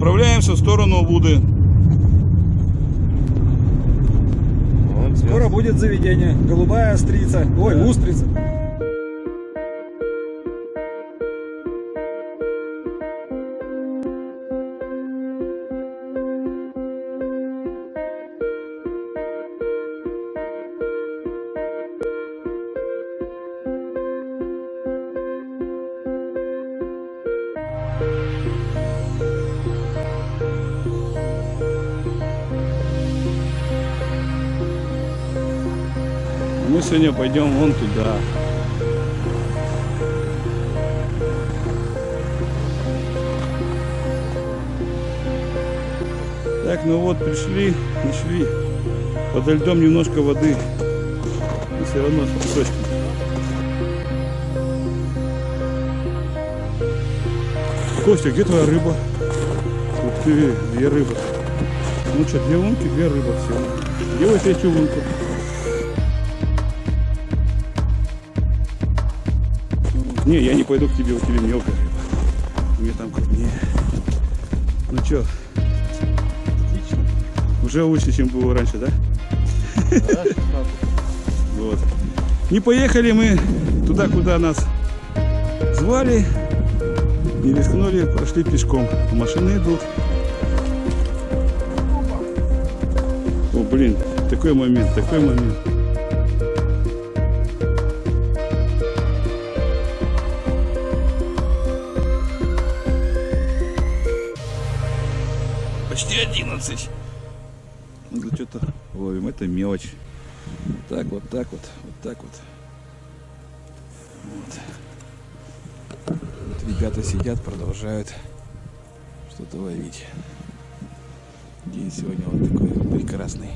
Направляемся в сторону Буды. Скоро будет заведение. Голубая острица. Ой, устрица. Мы сегодня пойдем вон туда. Так, ну вот, пришли, нашли. Подо льдом немножко воды. Но все равно с песочком. Костя, где твоя рыба? Ух ты, две рыбы. Ну что, две лунки, две рыбы всего. Делай третью лунку. Не, я не пойду к тебе, у тебя мелкая. Мне там крупнее. Ну Отлично. уже лучше, чем было раньше, да? Вот. Не поехали мы туда, куда нас звали. Не рискнули, пошли пешком. Машины идут. О, блин, такой момент, такой момент. 11. Надо что-то ловим. Это мелочь. Вот так вот, так вот, вот так вот. Вот. Вот ребята сидят, продолжают что-то ловить. День сегодня вот такой прекрасный,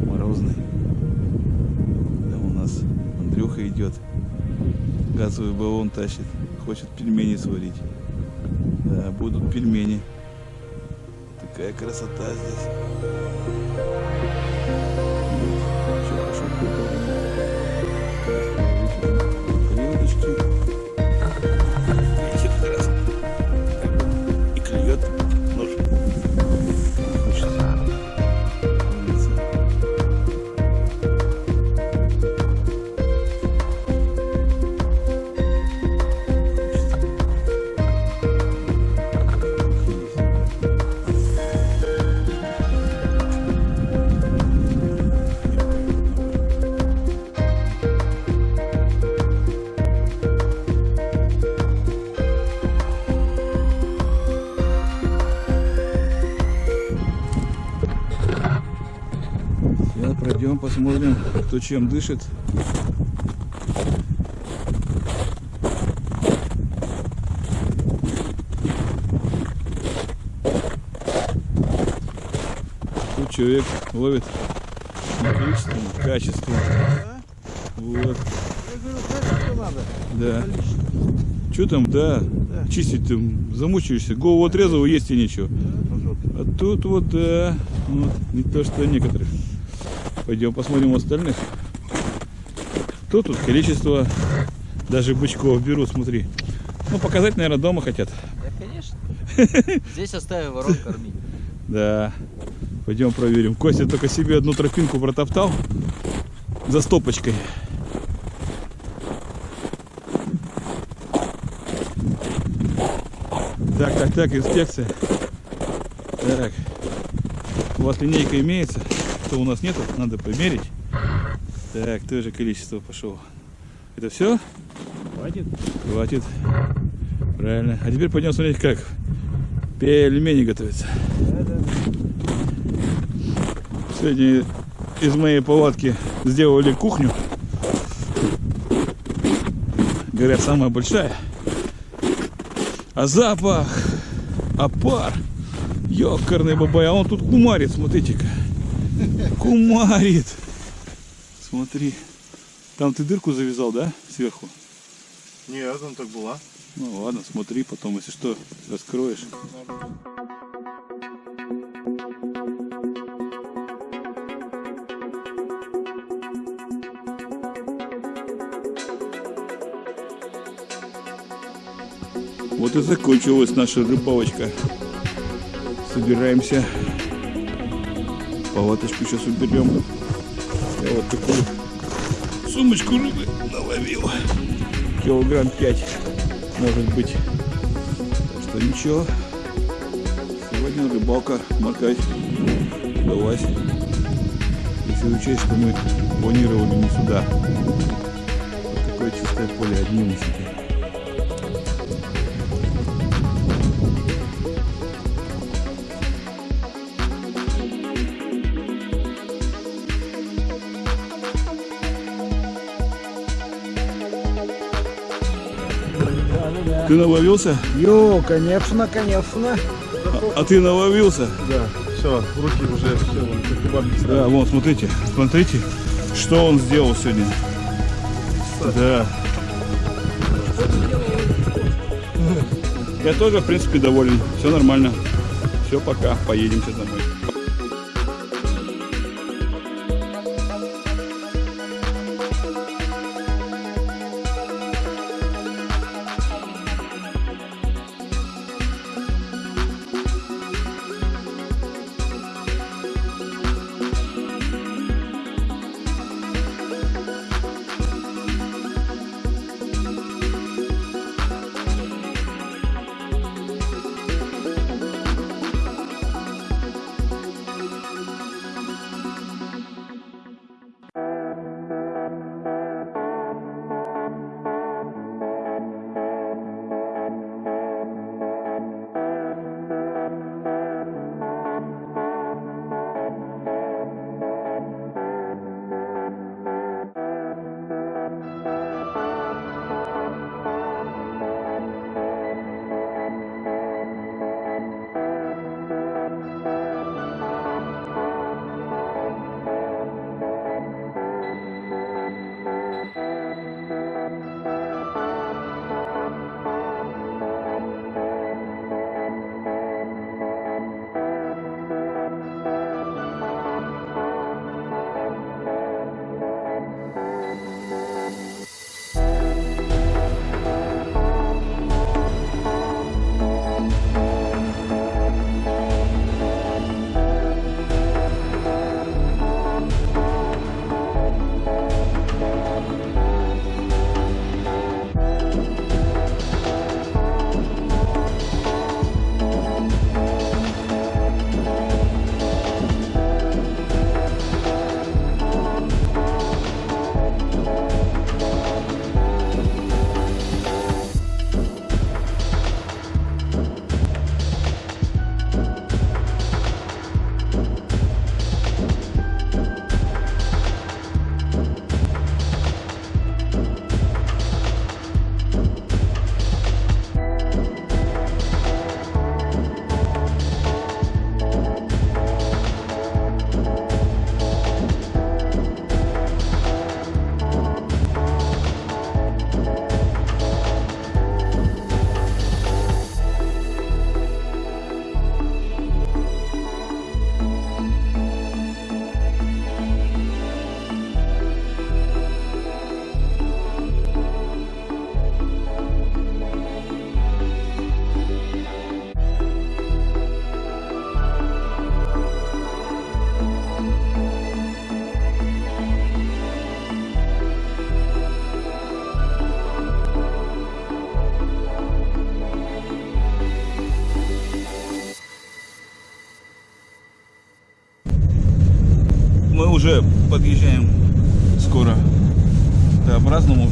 морозный. Да у нас Андрюха идет, газовый баллон тащит, хочет пельмени сварить. Да, будут пельмени. Такая красота здесь. Всё, пошёл кто чем дышит. Тут человек ловит количеством, качеством. Вот. Да. Что там, да, чистить там замучаешься, голову отрезал, есть и ничего. А тут вот, да, вот, не то что некоторых. Пойдем посмотрим у остальных. Кто тут количество, даже бычков берут, смотри. Ну, показать, наверное, дома хотят. Да, конечно. Здесь оставим ворон кормить. Да. Пойдем проверим. Костя только себе одну тропинку протоптал за стопочкой. Так, так, так, инспекция. Так. У вас линейка имеется? Что у нас нету? Надо померить. Так, тоже количество пошел. Это все? Хватит. Хватит. Правильно. А теперь пойдем смотреть, как пельмени готовятся. Сегодня из моей палатки сделали кухню. Говорят, самая большая. А запах, а пар. Ёкарный бабай, а он тут кумарит, смотрите-ка. Кумарит. Смотри. Там ты дырку завязал, да, сверху? Нет, он так была. Ну ладно, смотри, потом, если что, раскроешь. Вот и закончилась наша рыбалочка. Собираемся. Палаточку сейчас уберем. Я вот такую сумочку рыбы наловил. Килограмм 5 может быть. Так что ничего. Сегодня рыбалка, моркать удалась. Если учесть, что мы планировали не сюда. Вот такое чистое поле, одни усики. Ты наловился? Ё, конечно, конечно. А, а ты наловился? Да, все, руки уже все. Да, вон, смотрите, смотрите, что он сделал сегодня. Да. Я тоже, в принципе, доволен. Все нормально. Все, пока. Поедем сейчас домой. Уже подъезжаем скоро к Т-образному.